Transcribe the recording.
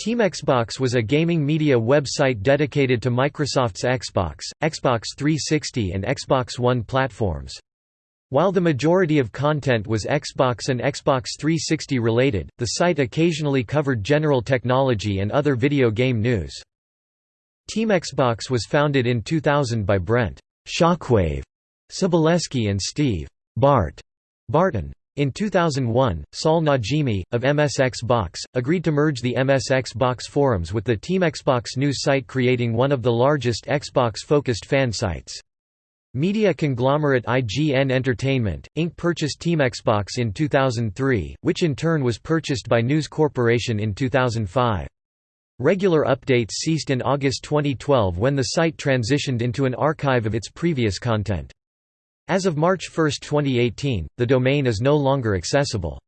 Team Xbox was a gaming media website dedicated to Microsoft's Xbox, Xbox 360 and Xbox One platforms. While the majority of content was Xbox and Xbox 360 related, the site occasionally covered general technology and other video game news. Team Xbox was founded in 2000 by Brent Shockwave Sobolewski and Steve Bart Barton. In 2001, Saul Najimi, of MSX Box, agreed to merge the MSX Box forums with the Team Xbox news site creating one of the largest Xbox-focused fan sites. Media conglomerate IGN Entertainment, Inc. purchased Team Xbox in 2003, which in turn was purchased by News Corporation in 2005. Regular updates ceased in August 2012 when the site transitioned into an archive of its previous content. As of March 1, 2018, the domain is no longer accessible.